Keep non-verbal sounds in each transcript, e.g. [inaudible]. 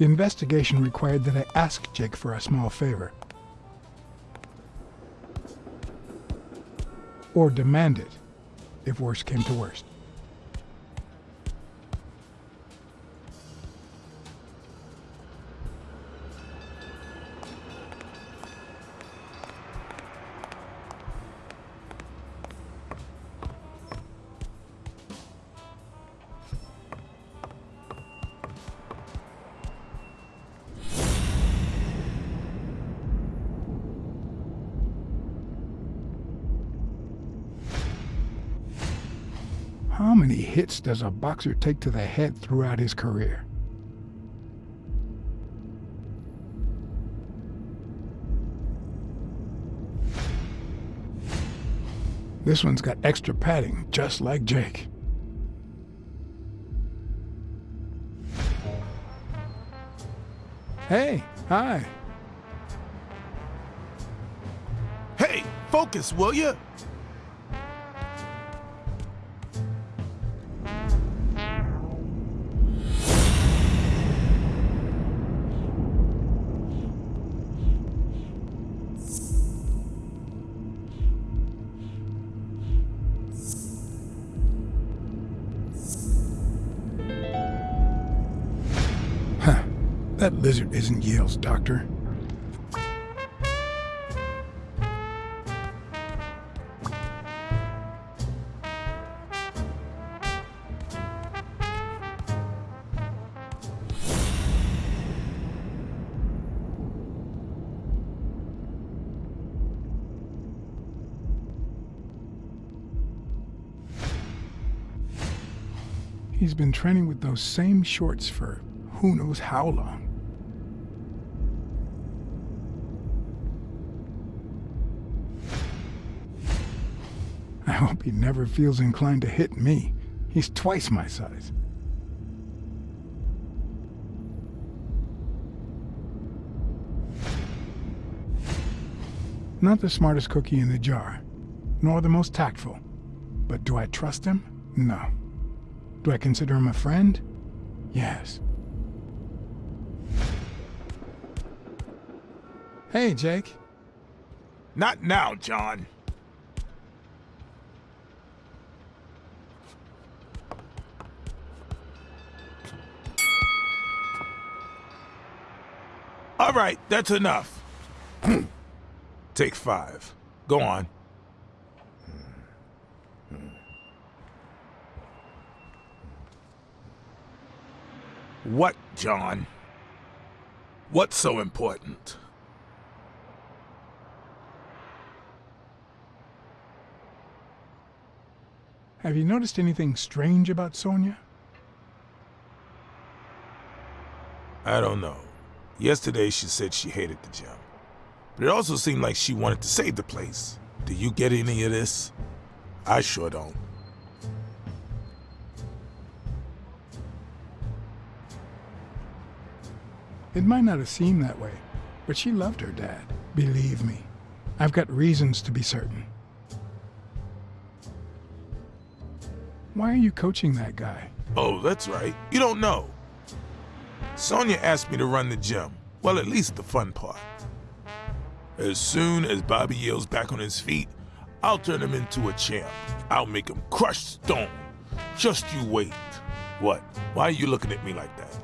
The investigation required that I ask Jake for a small favor. Or demand it, if worst came to worst. How many hits does a boxer take to the head throughout his career? This one's got extra padding, just like Jake. Hey, hi. Hey, focus, will you? That lizard isn't Yale's doctor. He's been training with those same shorts for who knows how long. Hope he never feels inclined to hit me. He's twice my size. Not the smartest cookie in the jar, nor the most tactful. But do I trust him? No. Do I consider him a friend? Yes. Hey, Jake. Not now, John. All right, that's enough. [clears throat] Take five. Go on. What, John? What's so important? Have you noticed anything strange about Sonia? I don't know. Yesterday she said she hated the gym. But it also seemed like she wanted to save the place. Do you get any of this? I sure don't. It might not have seemed that way, but she loved her dad. Believe me. I've got reasons to be certain. Why are you coaching that guy? Oh, that's right. You don't know. Sonia asked me to run the gym. Well, at least the fun part. As soon as Bobby Yale's back on his feet, I'll turn him into a champ. I'll make him crush stone. Just you wait. What? Why are you looking at me like that?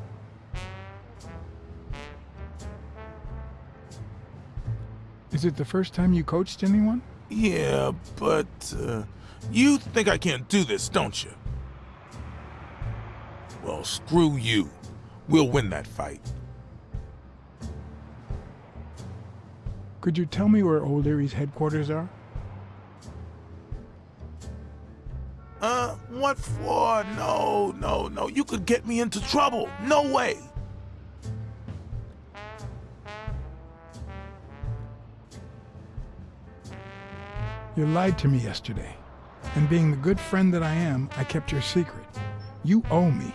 Is it the first time you coached anyone? Yeah, but uh, you think I can't do this, don't you? Well, screw you. We'll win that fight. Could you tell me where O'Leary's headquarters are? Uh, what for? No, no, no. You could get me into trouble. No way. You lied to me yesterday. And being the good friend that I am, I kept your secret. You owe me.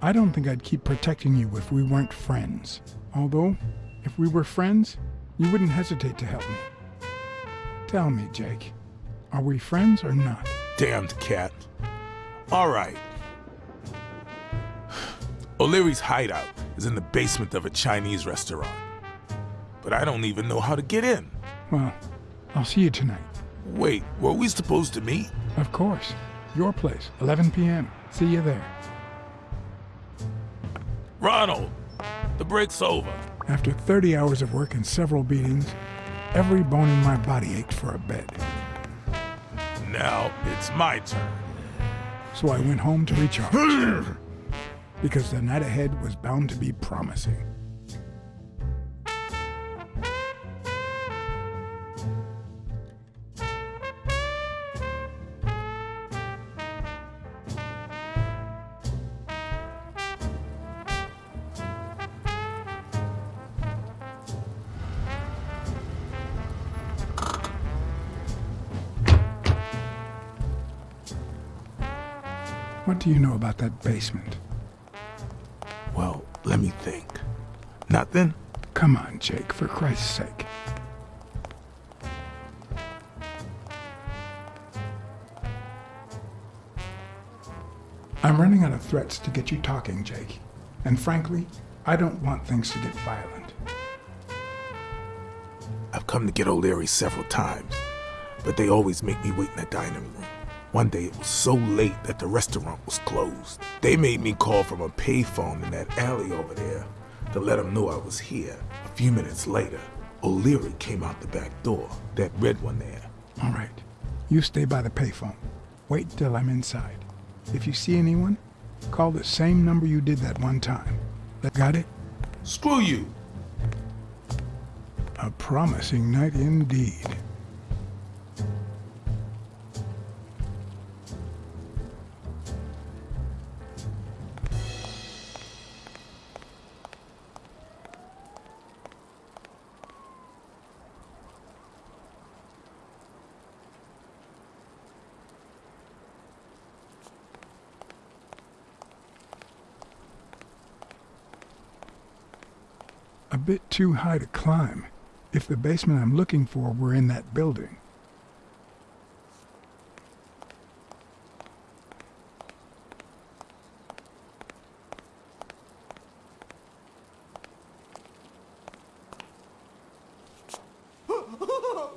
I don't think I'd keep protecting you if we weren't friends. Although, if we were friends, you wouldn't hesitate to help me. Tell me, Jake, are we friends or not? Damned cat. All right. [sighs] O'Leary's hideout is in the basement of a Chinese restaurant. But I don't even know how to get in. Well, I'll see you tonight. Wait, were we supposed to meet? Of course. Your place, 11 p.m. See you there. Ronald, the break's over. After 30 hours of work and several beatings, every bone in my body ached for a bed. Now it's my turn. So I went home to recharge. [sighs] because the night ahead was bound to be promising. What do you know about that basement? Well, let me think. Nothing? Come on, Jake, for Christ's sake. I'm running out of threats to get you talking, Jake. And frankly, I don't want things to get violent. I've come to get O'Leary several times, but they always make me wait in the dining room. One day it was so late that the restaurant was closed. They made me call from a payphone in that alley over there to let them know I was here. A few minutes later, O'Leary came out the back door, that red one there. All right. You stay by the payphone. Wait till I'm inside. If you see anyone, call the same number you did that one time. Got it? Screw you! A promising night indeed. A bit too high to climb if the basement I'm looking for were in that building. [laughs]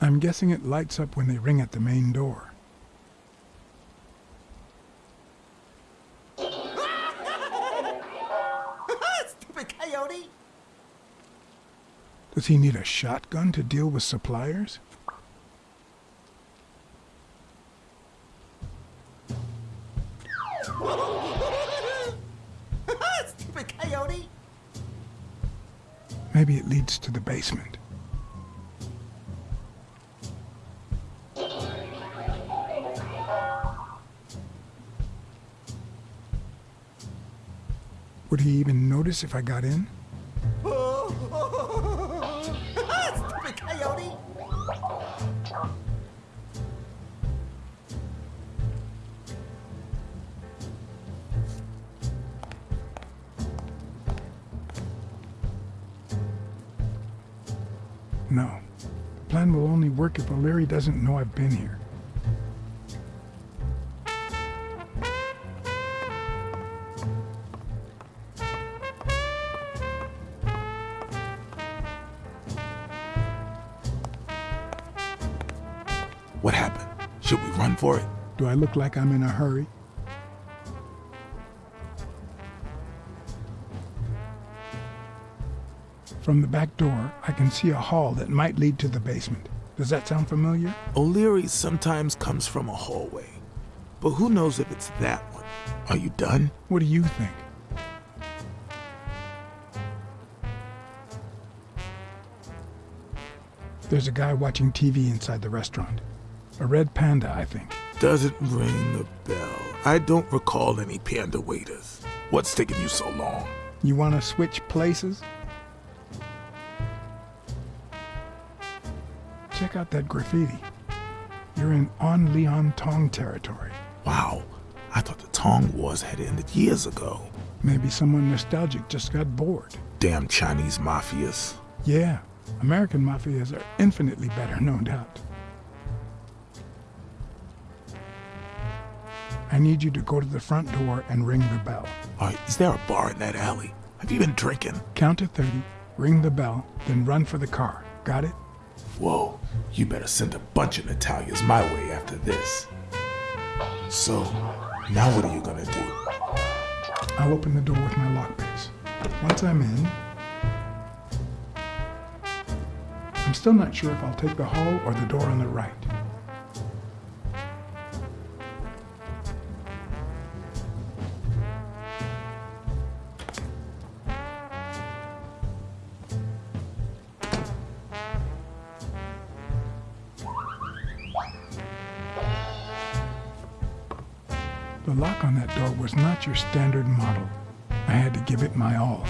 I'm guessing it lights up when they ring at the main door. Does he need a shotgun to deal with suppliers? [laughs] Stupid coyote! Maybe it leads to the basement. Would he even notice if I got in? No. The plan will only work if O'Leary doesn't know I've been here. I look like I'm in a hurry? From the back door, I can see a hall that might lead to the basement. Does that sound familiar? O'Leary sometimes comes from a hallway. But who knows if it's that one? Are you done? What do you think? There's a guy watching TV inside the restaurant. A red panda, I think. Doesn't ring a bell. I don't recall any panda waiters. What's taking you so long? You want to switch places? Check out that graffiti. You're in On Leong Tong territory. Wow, I thought the Tong Wars had ended years ago. Maybe someone nostalgic just got bored. Damn Chinese mafias. Yeah, American mafias are infinitely better, no doubt. I need you to go to the front door and ring the bell. All right, is there a bar in that alley? Have you been drinking? Count to 30, ring the bell, then run for the car. Got it? Whoa, you better send a bunch of Natalias my way after this. So, now what are you gonna do? I'll open the door with my lockpicks. Once I'm in, I'm still not sure if I'll take the hall or the door on the right. Was not your standard model. I had to give it my all.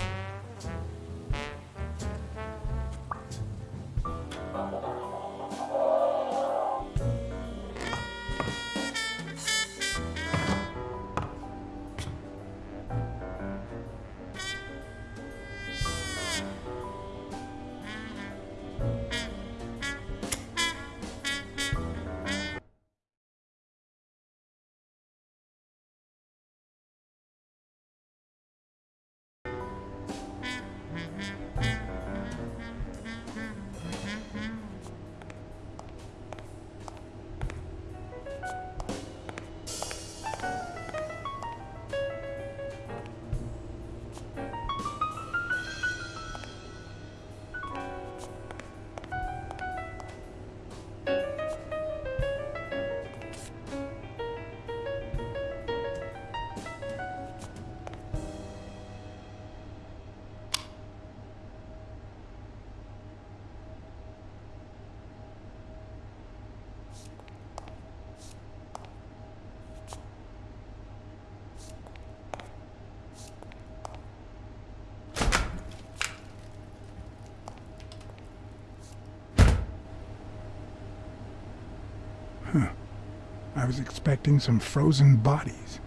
Was expecting some frozen bodies.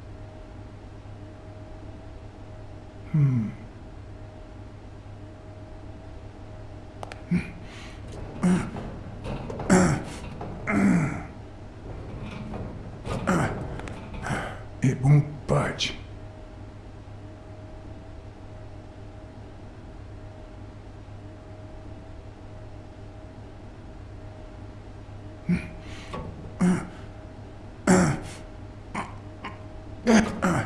Hmm. It won't budge. Hmm.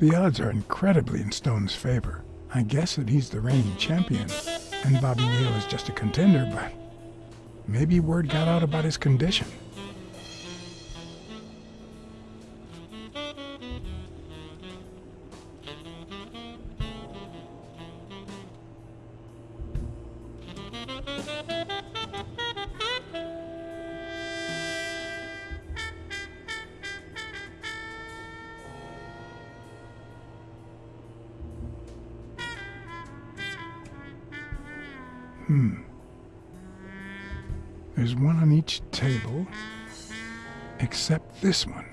The odds are incredibly in Stone's favor. I guess that he's the reigning champion, and Bobby Yale is just a contender, but maybe word got out about his condition. This one.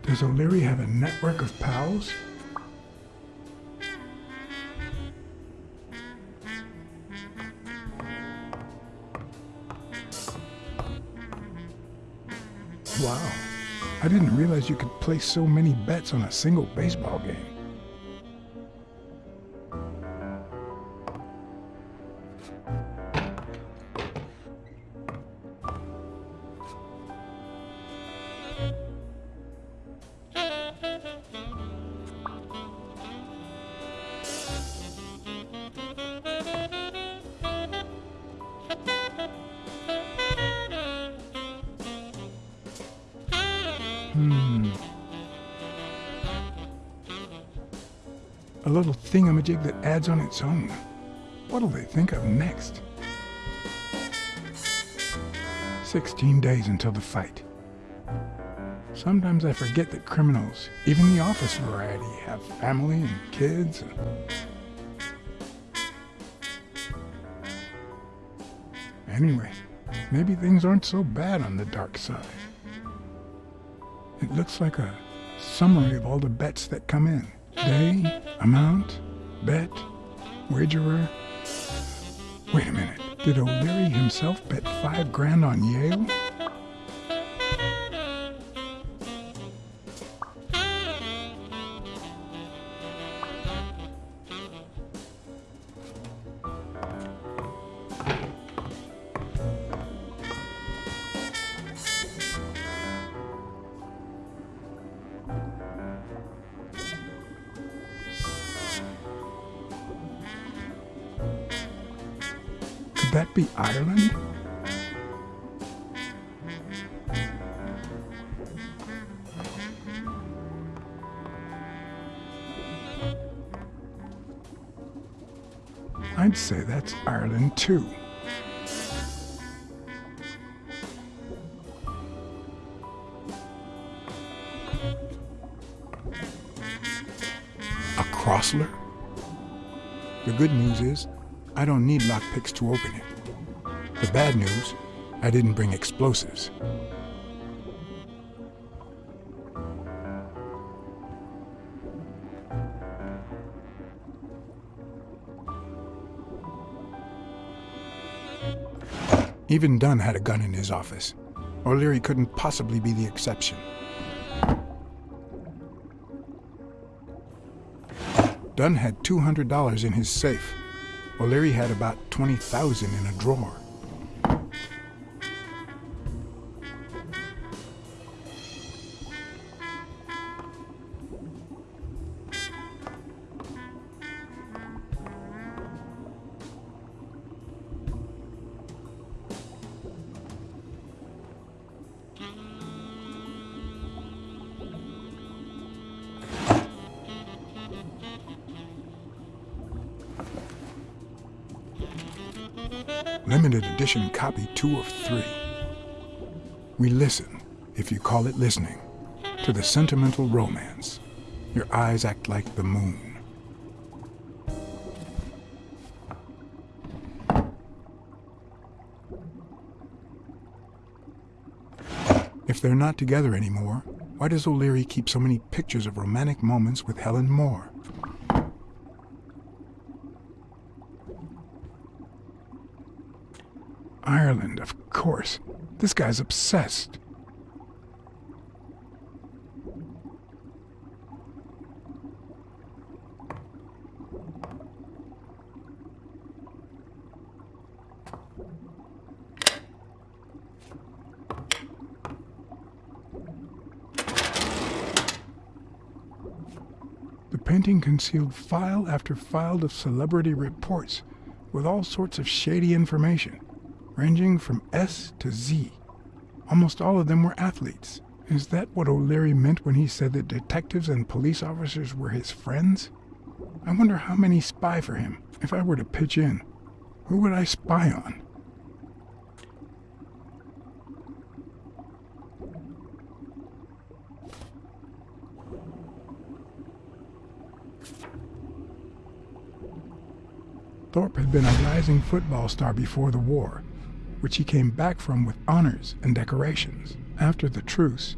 Does O'Leary have a network of pals? Realize you could place so many bets on a single baseball game. A little thingamajig that adds on its own. What'll they think of next? 16 days until the fight. Sometimes I forget that criminals, even the office variety, have family and kids. Anyway, maybe things aren't so bad on the dark side. It looks like a summary of all the bets that come in. Day, amount, bet, wagerer. Wait a minute. Did O'Leary himself bet five grand on Yale? Be Ireland? I'd say that's Ireland too. A Crossler? The good news is, I don't need lockpicks to open it. The bad news, I didn't bring explosives. Even Dunn had a gun in his office. O'Leary couldn't possibly be the exception. Dunn had $200 in his safe. O'Leary had about 20,000 in a drawer. Limited edition copy two of three. We listen, if you call it listening, to the sentimental romance. Your eyes act like the moon. If they're not together anymore, why does O'Leary keep so many pictures of romantic moments with Helen Moore? Ireland, of course. This guy's obsessed. The painting concealed file after file of celebrity reports with all sorts of shady information ranging from S to Z. Almost all of them were athletes. Is that what O'Leary meant when he said that detectives and police officers were his friends? I wonder how many spy for him. If I were to pitch in, who would I spy on? Thorpe had been a rising football star before the war, which he came back from with honors and decorations. After the truce,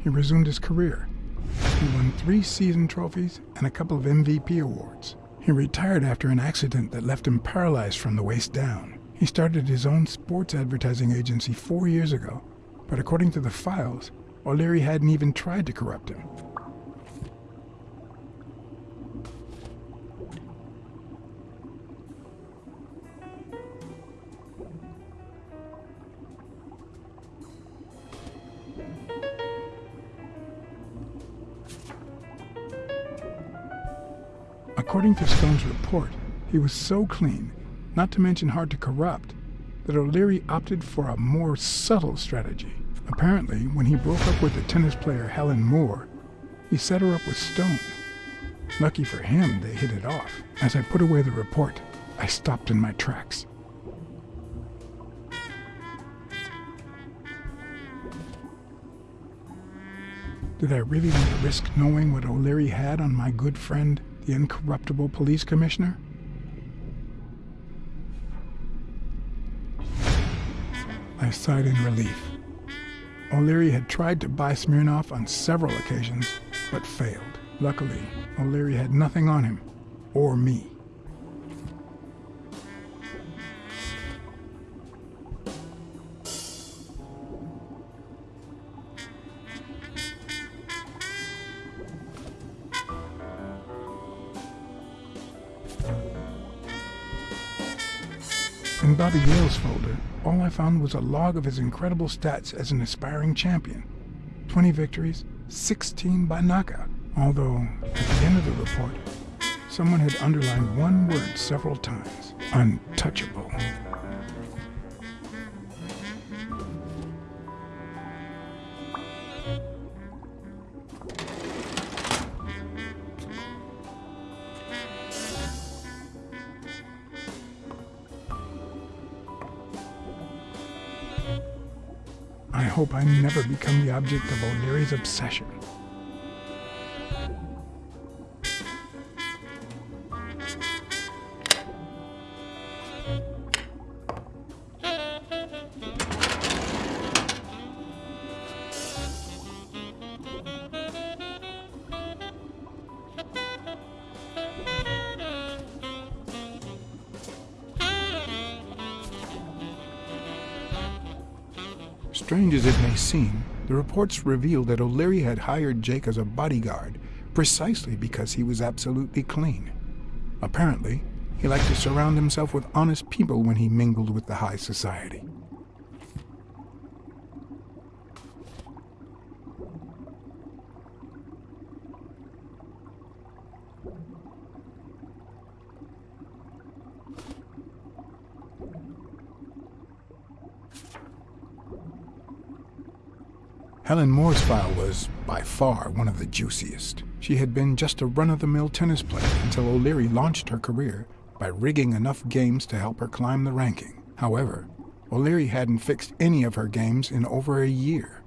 he resumed his career. He won three season trophies and a couple of MVP awards. He retired after an accident that left him paralyzed from the waist down. He started his own sports advertising agency four years ago, but according to the files, O'Leary hadn't even tried to corrupt him. According to Stone's report, he was so clean, not to mention hard to corrupt, that O'Leary opted for a more subtle strategy. Apparently, when he broke up with the tennis player Helen Moore, he set her up with Stone. Lucky for him, they hit it off. As I put away the report, I stopped in my tracks. Did I really want to risk knowing what O'Leary had on my good friend, the incorruptible police commissioner? I sighed in relief. O'Leary had tried to buy Smirnov on several occasions, but failed. Luckily, O'Leary had nothing on him, or me. Found was a log of his incredible stats as an aspiring champion. 20 victories, 16 by knockout. Although, at the end of the report, someone had underlined one word several times. Untouchable. I hope I never become the object of O'Leary's obsession. Reports revealed that O'Leary had hired Jake as a bodyguard precisely because he was absolutely clean. Apparently, he liked to surround himself with honest people when he mingled with the high society. Helen Moore's file was, by far, one of the juiciest. She had been just a run-of-the-mill tennis player until O'Leary launched her career by rigging enough games to help her climb the ranking. However, O'Leary hadn't fixed any of her games in over a year.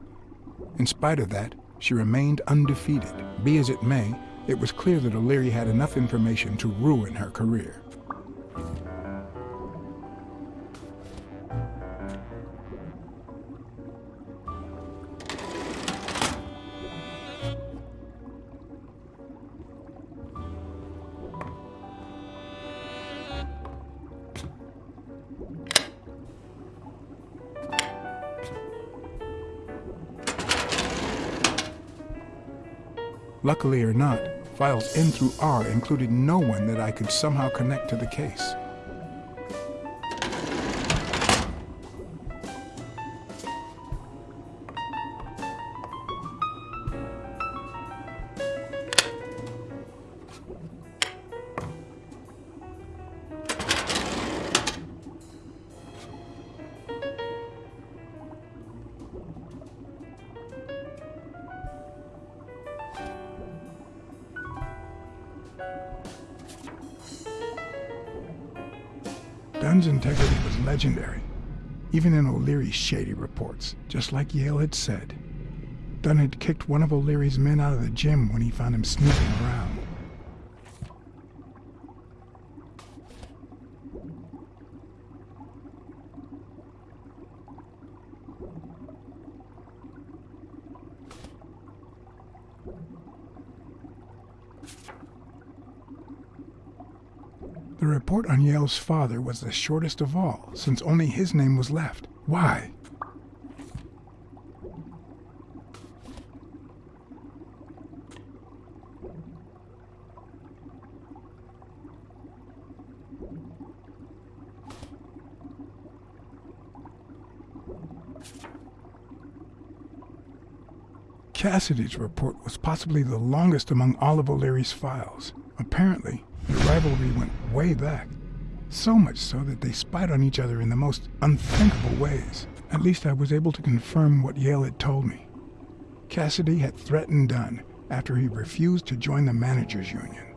In spite of that, she remained undefeated. Be as it may, it was clear that O'Leary had enough information to ruin her career. Luckily or not, files N through R included no one that I could somehow connect to the case. Dunn's integrity was legendary, even in O'Leary's shady reports, just like Yale had said. Dunn had kicked one of O'Leary's men out of the gym when he found him snooping around. Yale's father was the shortest of all, since only his name was left. Why? Cassidy's report was possibly the longest among all of O'Leary's files. Apparently, the rivalry went way back. So much so that they spied on each other in the most unthinkable ways. At least I was able to confirm what Yale had told me. Cassidy had threatened Dunn after he refused to join the managers' union.